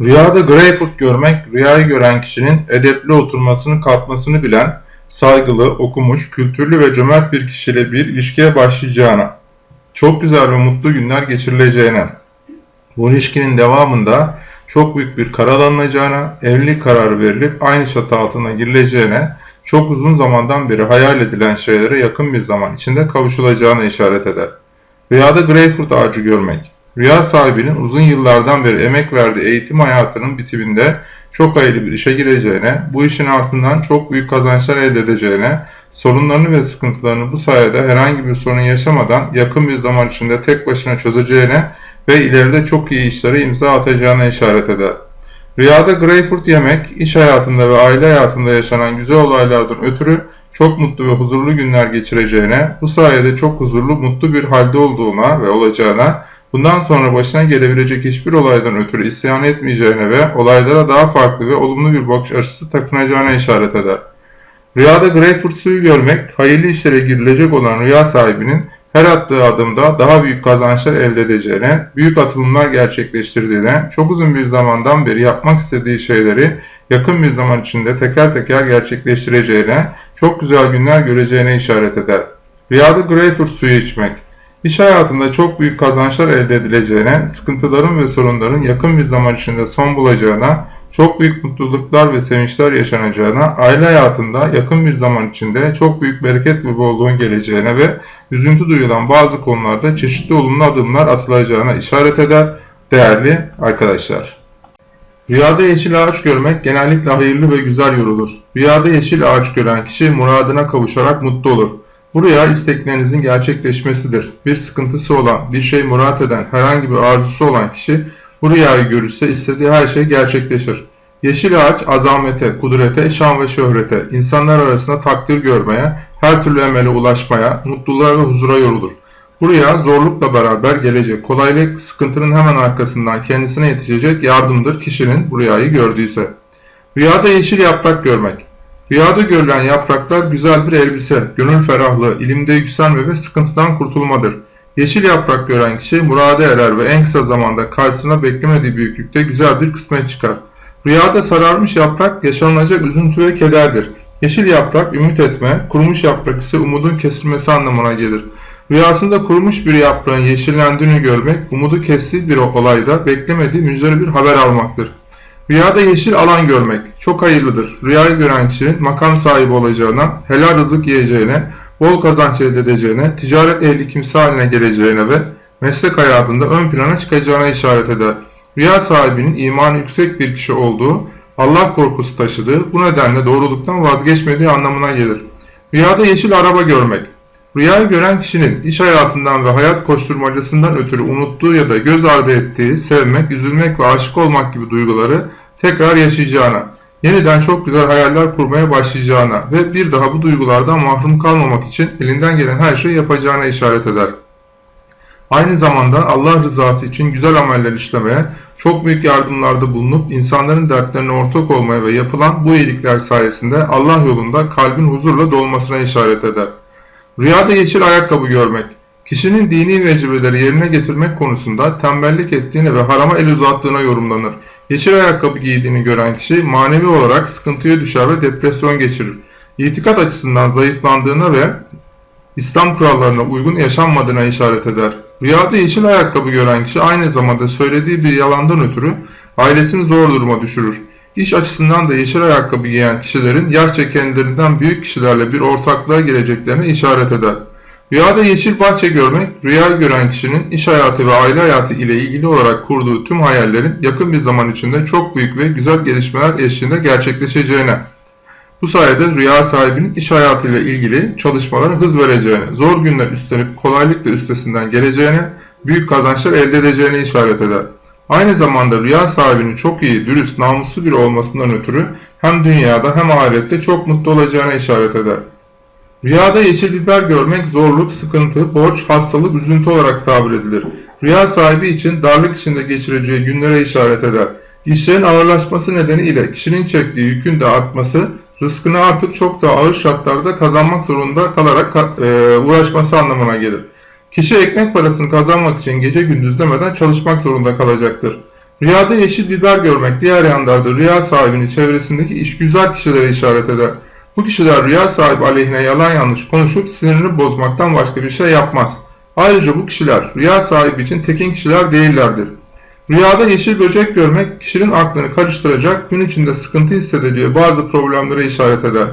Rüyada greyfurt görmek, rüyayı gören kişinin edepli oturmasını, kalkmasını bilen, saygılı, okumuş, kültürlü ve cömert bir kişiyle bir ilişkiye başlayacağına, çok güzel ve mutlu günler geçirileceğine, bu ilişkinin devamında çok büyük bir karar alınacağına, evlilik kararı verilip aynı çatı altına girileceğine, çok uzun zamandan beri hayal edilen şeylere yakın bir zaman içinde kavuşulacağına işaret eder. Rüyada greyfurt ağacı görmek, rüya sahibinin uzun yıllardan beri emek verdiği eğitim hayatının bitiminde çok hayırlı bir işe gireceğine, bu işin ardından çok büyük kazançlar elde edeceğine, sorunlarını ve sıkıntılarını bu sayede herhangi bir sorun yaşamadan yakın bir zaman içinde tek başına çözeceğine ve ileride çok iyi işlere imza atacağına işaret eder. Rüyada greyfurt yemek, iş hayatında ve aile hayatında yaşanan güzel olaylardan ötürü çok mutlu ve huzurlu günler geçireceğine, bu sayede çok huzurlu, mutlu bir halde olduğuna ve olacağına, bundan sonra başına gelebilecek hiçbir olaydan ötürü isyan etmeyeceğine ve olaylara daha farklı ve olumlu bir bakış açısı takınacağına işaret eder. Rüyada greyfurt suyu görmek, hayırlı işlere girilecek olan rüya sahibinin her attığı adımda daha büyük kazançlar elde edeceğine, büyük atılımlar gerçekleştirdiğine, çok uzun bir zamandan beri yapmak istediği şeyleri yakın bir zaman içinde teker teker gerçekleştireceğine, çok güzel günler göreceğine işaret eder. Rüyada greyfurt suyu içmek, iş hayatında çok büyük kazançlar elde edileceğine, sıkıntıların ve sorunların yakın bir zaman içinde son bulacağına, çok büyük mutluluklar ve sevinçler yaşanacağına, aile hayatında yakın bir zaman içinde çok büyük bereket ve bolluğun geleceğine ve üzüntü duyulan bazı konularda çeşitli olumlu adımlar atılacağına işaret eder değerli arkadaşlar. Rüyada yeşil ağaç görmek genellikle hayırlı ve güzel yorulur. Rüyada yeşil ağaç gören kişi muradına kavuşarak mutlu olur. Bu rüya isteklerinizin gerçekleşmesidir. Bir sıkıntısı olan, bir şey murat eden, herhangi bir arzusu olan kişi bu rüyayı görürse istediği her şey gerçekleşir. Yeşil ağaç azamete, kudrete, şan ve şöhrete, insanlar arasında takdir görmeye, her türlü emele ulaşmaya, mutluluğa ve huzura yorulur. Bu rüya zorlukla beraber gelecek. Kolaylık sıkıntının hemen arkasından kendisine yetişecek yardımdır kişinin bu rüyayı gördüyse. Rüyada yeşil yaprak görmek. Rüyada görülen yapraklar güzel bir elbise, gönül ferahlığı, ilimde yükselme ve sıkıntıdan kurtulmadır. Yeşil yaprak gören kişi murade erer ve en kısa zamanda karşısına beklemediği büyüklükte güzel bir kısmet çıkar. Rüyada sararmış yaprak yaşanılacak üzüntü ve kederdir. Yeşil yaprak ümit etme, kurumuş yaprak ise umudun kesilmesi anlamına gelir. Rüyasında kurumuş bir yaprağın yeşillendiğini görmek, umudu kestiği bir olayda beklemediği müjdeli bir haber almaktır. Rüyada yeşil alan görmek çok hayırlıdır. Rüyayı gören kişinin makam sahibi olacağına, helal rızık yiyeceğine, bol kazanç elde edeceğine, ticaret ehli kimse haline geleceğine ve meslek hayatında ön plana çıkacağına işaret eder. Rüya sahibinin imanı yüksek bir kişi olduğu, Allah korkusu taşıdığı, bu nedenle doğruluktan vazgeçmediği anlamına gelir. Rüyada yeşil araba görmek. Rüyayı gören kişinin iş hayatından ve hayat koşturmacasından ötürü unuttuğu ya da göz ardı ettiği, sevmek, üzülmek ve aşık olmak gibi duyguları tekrar yaşayacağına, yeniden çok güzel hayaller kurmaya başlayacağına ve bir daha bu duygulardan mahrum kalmamak için elinden gelen her şeyi yapacağına işaret eder. Aynı zamanda Allah rızası için güzel ameller işlemeye, çok büyük yardımlarda bulunup insanların dertlerine ortak olmaya ve yapılan bu iyilikler sayesinde Allah yolunda kalbin huzurla dolmasına işaret eder. Rüyada yeşil ayakkabı görmek, kişinin dini vecibeleri yerine getirmek konusunda tembellik ettiğini ve harama el uzattığına yorumlanır. Yeşil ayakkabı giydiğini gören kişi manevi olarak sıkıntıya düşer ve depresyon geçirir. İtikat açısından zayıflandığına ve İslam kurallarına uygun yaşanmadığına işaret eder. Rüyada yeşil ayakkabı gören kişi aynı zamanda söylediği bir yalandan ötürü ailesini zor duruma düşürür. İş açısından da yeşil ayakkabı giyen kişilerin yer kendilerinden büyük kişilerle bir ortaklığa gireceklerine işaret eder. Rüyada yeşil bahçe görmek, rüya gören kişinin iş hayatı ve aile hayatı ile ilgili olarak kurduğu tüm hayallerin yakın bir zaman içinde çok büyük ve güzel gelişmeler eşliğinde gerçekleşeceğine, bu sayede rüya sahibinin iş hayatıyla ilgili çalışmalara hız vereceğine, zor günler üstlenip kolaylıkla üstesinden geleceğine, büyük kazançlar elde edeceğine işaret eder. Aynı zamanda rüya sahibinin çok iyi, dürüst, namuslu biri olmasından ötürü hem dünyada hem ahirette çok mutlu olacağına işaret eder. Rüyada yeşil biber görmek zorluk, sıkıntı, borç, hastalık, üzüntü olarak tabir edilir. Rüya sahibi için darlık içinde geçireceği günlere işaret eder. İşlerin ağırlaşması nedeniyle kişinin çektiği yükün de artması, rızkını artık çok daha ağır şartlarda kazanmak zorunda kalarak e, uğraşması anlamına gelir. Kişi ekmek parasını kazanmak için gece gündüz demeden çalışmak zorunda kalacaktır. Rüyada yeşil biber görmek diğer yanlarda rüya sahibinin çevresindeki işgüzar kişilere işaret eder. Bu kişiler rüya sahibi aleyhine yalan yanlış konuşup sinirini bozmaktan başka bir şey yapmaz. Ayrıca bu kişiler rüya sahibi için tekin kişiler değillerdir. Rüyada yeşil böcek görmek kişinin aklını karıştıracak, gün içinde sıkıntı hissedeceği bazı problemlere işaret eder.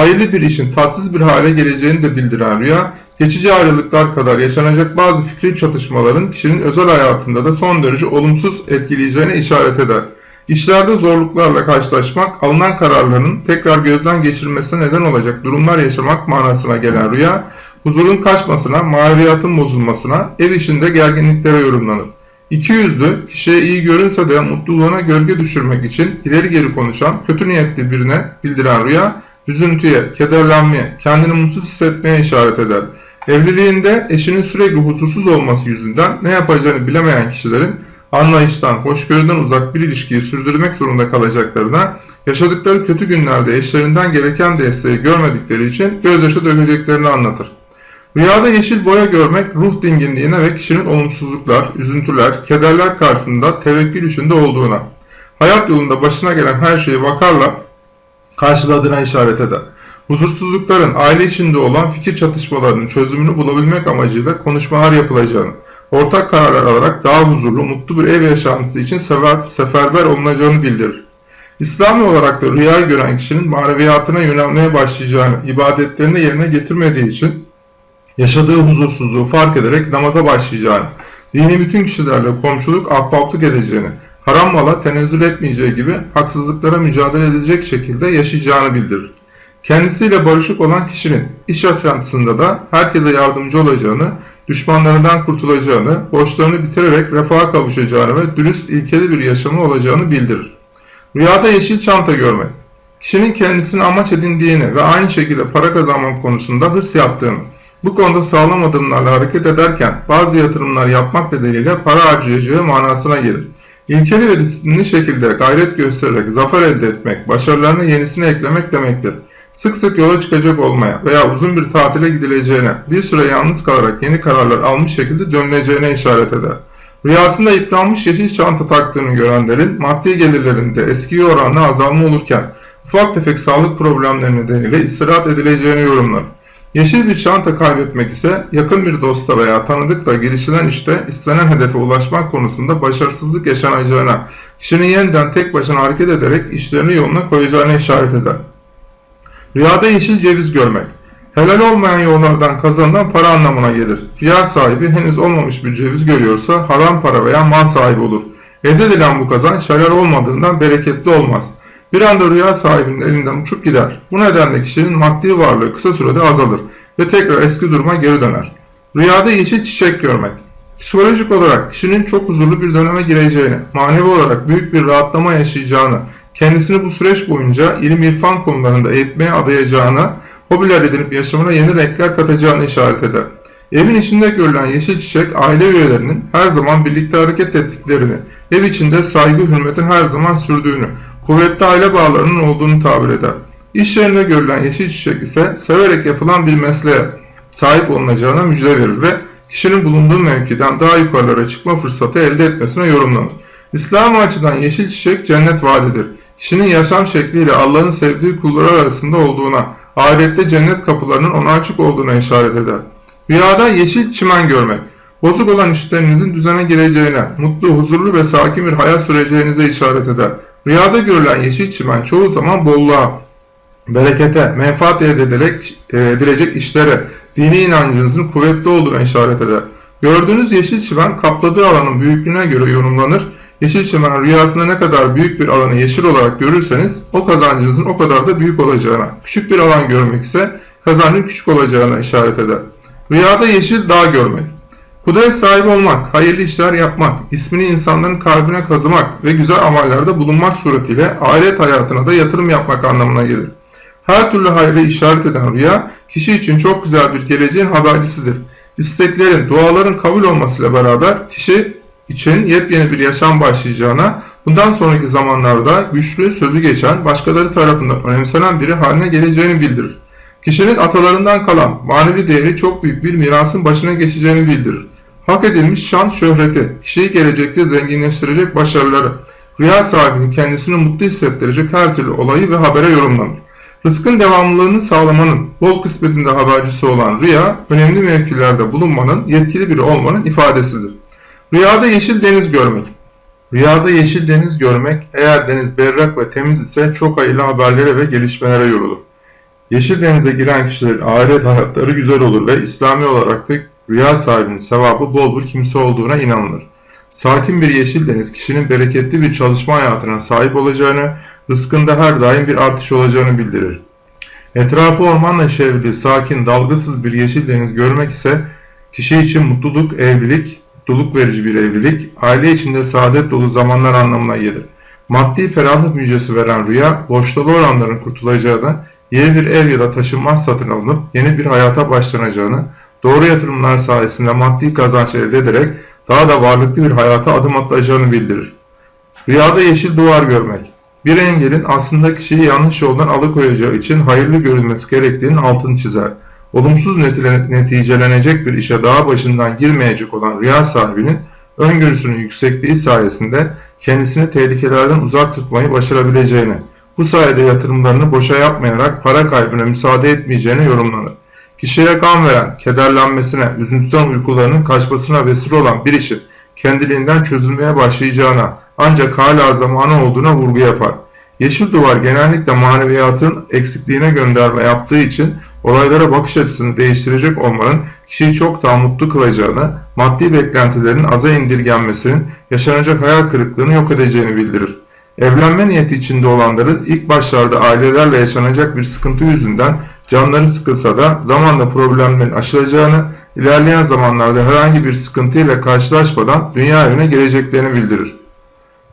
Hayırlı bir işin tatsız bir hale geleceğini de bildiren rüya, geçici ayrılıklar kadar yaşanacak bazı fikri çatışmaların kişinin özel hayatında da son derece olumsuz etkileyeceğine işaret eder. İşlerde zorluklarla karşılaşmak, alınan kararların tekrar gözden geçirilmesine neden olacak durumlar yaşamak manasına gelen rüya, huzurun kaçmasına, maneviyatın bozulmasına, ev işinde gerginliklere yorumlanır. İki yüzlü, kişiye iyi görünse de mutluluğuna gölge düşürmek için ileri geri konuşan, kötü niyetli birine bildiren rüya, üzüntüye, kederlenmeye, kendini mutsuz hissetmeye işaret eder. Evliliğinde eşinin sürekli huzursuz olması yüzünden ne yapacağını bilemeyen kişilerin anlayıştan, hoşgörüden uzak bir ilişkiyi sürdürmek zorunda kalacaklarına, yaşadıkları kötü günlerde eşlerinden gereken desteği görmedikleri için gözyaşı dökeceklerini anlatır. Rüyada yeşil boya görmek ruh dinginliğine ve kişinin olumsuzluklar, üzüntüler, kederler karşısında tevekkül içinde olduğuna, hayat yolunda başına gelen her şeyi vakarla karşıladığına işaret eder. Huzursuzlukların aile içinde olan fikir çatışmalarının çözümünü bulabilmek amacıyla konuşmalar yapılacağını, ortak kararlar alarak daha huzurlu, mutlu bir ev yaşantısı için sefer, seferber olunacağını bildirir. İslami olarak da rüyayı gören kişinin maneviyatına yönelmeye başlayacağını, ibadetlerini yerine getirmediği için yaşadığı huzursuzluğu fark ederek namaza başlayacağını, dini bütün kişilerle komşuluk, ahbaplık edeceğini, haram mala tenezzül etmeyeceği gibi haksızlıklara mücadele edecek şekilde yaşayacağını bildirir. Kendisiyle barışık olan kişinin iş yaşantısında da herkese yardımcı olacağını, düşmanlarından kurtulacağını, borçlarını bitirerek refaha kavuşacağını ve dürüst ilkeli bir yaşamı olacağını bildirir. Rüyada yeşil çanta görmek, kişinin kendisini amaç edindiğini ve aynı şekilde para kazanmak konusunda hırs yaptığını, bu konuda sağlam adımlarla hareket ederken bazı yatırımlar yapmak bedeliyle para harcayacağı manasına gelir. İlkeli ve disiplinli şekilde gayret göstererek zafer elde etmek, başarılarına yenisini eklemek demektir. Sık sık yola çıkacak olmaya veya uzun bir tatile gidileceğine, bir süre yalnız kalarak yeni kararlar almış şekilde dönüleceğine işaret eder. Rüyasında yıpranmış yeşil çanta taktığını görenlerin maddi gelirlerinde eski oranla azalma olurken ufak tefek sağlık problemleri nedeniyle istirahat edileceğini yorumlar. Yeşil bir çanta kaybetmek ise yakın bir dosta veya tanıdıkla girişilen işte istenen hedefe ulaşmak konusunda başarısızlık yaşanacağına, kişinin yeniden tek başına hareket ederek işlerini yoluna koyacağına işaret eder. Rüyada yeşil ceviz görmek. Helal olmayan yollardan kazanılan para anlamına gelir. Rüya sahibi henüz olmamış bir ceviz görüyorsa haram para veya mal sahibi olur. Elde edilen bu kazanç helal olmadığından bereketli olmaz. Bir anda rüya sahibinin elinden uçup gider. Bu nedenle kişinin maddi varlığı kısa sürede azalır ve tekrar eski duruma geri döner. Rüyada yeşil çiçek görmek. Psikolojik olarak kişinin çok huzurlu bir döneme gireceğini, manevi olarak büyük bir rahatlama yaşayacağını, kendisini bu süreç boyunca ilim irfan konularında eğitmeye adayacağını, hobiler edinip yaşamına yeni renkler katacağını işaret eder. Evin içinde görülen yeşil çiçek aile üyelerinin her zaman birlikte hareket ettiklerini, ev içinde saygı hürmetin her zaman sürdüğünü, kuvvetli aile bağlarının olduğunu tabir eder. İş yerine görülen yeşil çiçek ise severek yapılan bir mesleğe sahip olunacağına müjde verir ve kişinin bulunduğu mevkiden daha yukarılara çıkma fırsatı elde etmesine yorumlanır. İslam açıdan yeşil çiçek cennet vaadidir. Kişinin yaşam şekliyle Allah'ın sevdiği kulları arasında olduğuna, ahirette cennet kapılarının ona açık olduğuna işaret eder. Rüyada yeşil çimen görmek, bozuk olan işlerinizin düzene gireceğine, mutlu, huzurlu ve sakin bir hayat süreceğinize işaret eder. Rüyada görülen yeşil çimen çoğu zaman bolluğa, berekete, menfaat elde edilerek, e, edilecek işlere, dini inancınızın kuvvetli olduğuna işaret eder. Gördüğünüz yeşil çimen kapladığı alanın büyüklüğüne göre yorumlanır. Yeşil çimen rüyasında ne kadar büyük bir alanı yeşil olarak görürseniz o kazancınızın o kadar da büyük olacağına, küçük bir alan görmek ise kazancın küçük olacağına işaret eder. Rüyada yeşil dağ görmek. Kudret sahibi olmak, hayırlı işler yapmak, ismini insanların kalbine kazımak ve güzel amellerde bulunmak suretiyle ahiret hayatına da yatırım yapmak anlamına gelir. Her türlü hayrı işaret eden rüya, kişi için çok güzel bir geleceğin habercisidir. İsteklerin, duaların kabul olmasıyla beraber kişi için yepyeni bir yaşam başlayacağına, bundan sonraki zamanlarda güçlü, sözü geçen, başkaları tarafından önemsenen biri haline geleceğini bildirir. Kişinin atalarından kalan manevi değeri çok büyük bir mirasın başına geçeceğini bildirir. Hak edilmiş şan şöhreti, kişiyi gelecekte zenginleştirecek başarıları, rüya sahibinin kendisini mutlu hissettirecek her türlü olayı ve habere yorumlanır. Rızkın devamlılığını sağlamanın, bol kısmetinde habercisi olan rüya, önemli mevkilerde bulunmanın, yetkili biri olmanın ifadesidir. Rüyada yeşil deniz görmek. Rüyada yeşil deniz görmek, eğer deniz berrak ve temiz ise çok hayırlı haberlere ve gelişmelere yorulur. Yeşil denize giren kişilerin ahiret hayatları güzel olur ve İslami olarak da rüya sahibinin sevabı bol bir kimse olduğuna inanılır. Sakin bir yeşil deniz kişinin bereketli bir çalışma hayatına sahip olacağını, rızkında her daim bir artış olacağını bildirir. Etrafı ormanla çevrili, sakin, dalgasız bir yeşil deniz görmek ise kişi için mutluluk, evlilik, mutluluk verici bir evlilik, aile içinde saadet dolu zamanlar anlamına gelir. Maddi ferahlık müjdesi veren rüya, borçlu olanların kurtulacağını, yeni bir ev ya da taşınmaz satın alınıp yeni bir hayata başlanacağını, doğru yatırımlar sayesinde maddi kazanç elde ederek daha da varlıklı bir hayata adım atacağını bildirir. Rüyada yeşil duvar görmek. Bir engelin aslında kişiyi yanlış yoldan alıkoyacağı için hayırlı görülmesi gerektiğinin altını çizer. Olumsuz neticelenecek bir işe daha başından girmeyecek olan rüya sahibinin öngörüsünün yüksekliği sayesinde kendisini tehlikelerden uzak tutmayı başarabileceğini, bu sayede yatırımlarını boşa yapmayarak para kaybına müsaade etmeyeceğini yorumlanır. Kişiye kan veren, kederlenmesine, üzüntüden uykularının kaçmasına vesile olan bir işin kendiliğinden çözülmeye başlayacağına ancak hala zamanı olduğuna vurgu yapar. Yeşil duvar genellikle maneviyatın eksikliğine gönderme yaptığı için olaylara bakış açısını değiştirecek olmanın kişiyi çok daha mutlu kılacağını, maddi beklentilerin aza indirgenmesinin yaşanacak hayal kırıklığını yok edeceğini bildirir. Evlenme niyeti içinde olanların ilk başlarda ailelerle yaşanacak bir sıkıntı yüzünden canları sıkılsa da zamanla problemlerin aşılacağını, ilerleyen zamanlarda herhangi bir sıkıntıyla karşılaşmadan dünya evine geleceklerini bildirir.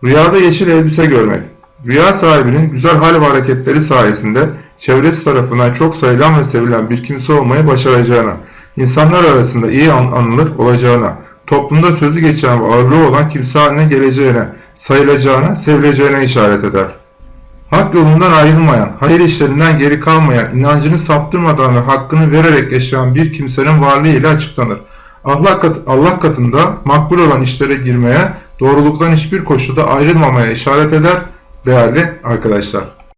Rüyada yeşil elbise görmek. Rüya sahibinin güzel hal ve hareketleri sayesinde çevresi tarafından çok sayılan ve sevilen bir kimse olmayı başaracağına, insanlar arasında iyi an anılır olacağına, toplumda sözü geçen ve ağırlığı olan kimse haline geleceğine, sayılacağına, sevileceğine işaret eder. Hak yolundan ayrılmayan, hayır işlerinden geri kalmayan, inancını saptırmadan ve hakkını vererek yaşayan bir kimsenin varlığı ile açıklanır. Allah, kat, Allah katında makbul olan işlere girmeye, doğruluktan hiçbir koşulda ayrılmamaya işaret eder değerli arkadaşlar.